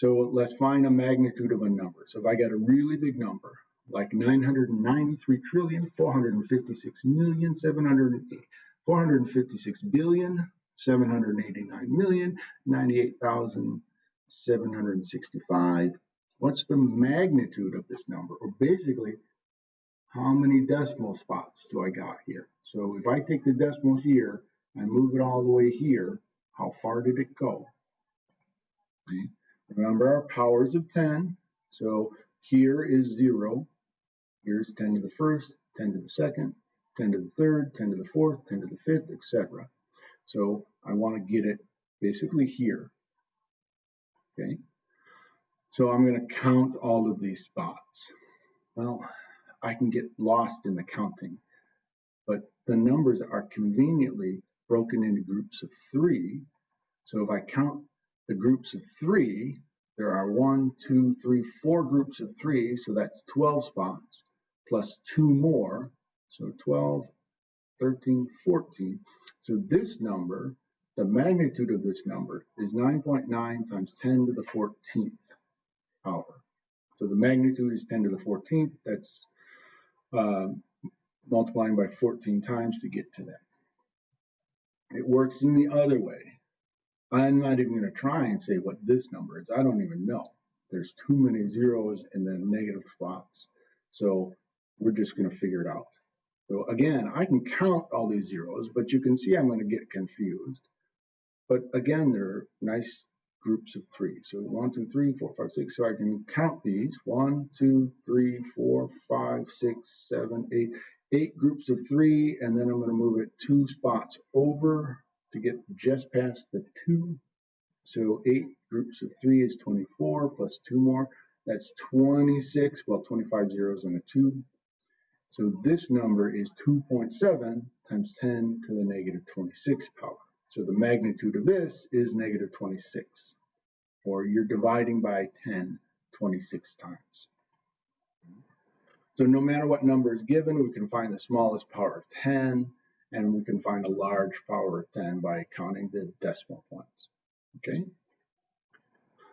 So let's find a magnitude of a number. So if I got a really big number, like 993 trillion, 456 million, 700, 456 billion, 789 million, 98,765. What's the magnitude of this number? Or basically, how many decimal spots do I got here? So if I take the decimal here and move it all the way here, how far did it go? Okay. Remember our powers of 10. So here is 0. Here's 10 to the first, 10 to the second, 10 to the third, 10 to the fourth, 10 to the fifth, etc. So I want to get it basically here. Okay. So I'm going to count all of these spots. Well, I can get lost in the counting, but the numbers are conveniently broken into groups of three. So if I count the groups of three, there are one, two, three, four groups of three, so that's 12 spots, plus two more, so 12, 13, 14. So this number, the magnitude of this number is 9.9 times 10 to the 14th power. So the magnitude is 10 to the 14th. That's uh, multiplying by 14 times to get to that. It works in the other way. I'm not even going to try and say what this number is. I don't even know. There's too many zeros and then negative spots. So we're just going to figure it out. So again, I can count all these zeros, but you can see I'm going to get confused. But again, they're nice groups of three. So one, two, three, four, five, six. So I can count these. One, two, three, four, five, six, seven, eight. Eight groups of three, and then I'm going to move it two spots over to get just past the two. So eight groups of three is 24 plus two more. That's 26, well, 25 zeros and a two. So this number is 2.7 times 10 to the negative 26 power. So the magnitude of this is negative 26, or you're dividing by 10 26 times. So no matter what number is given, we can find the smallest power of 10, and we can find a large power of 10 by counting the decimal points. Okay.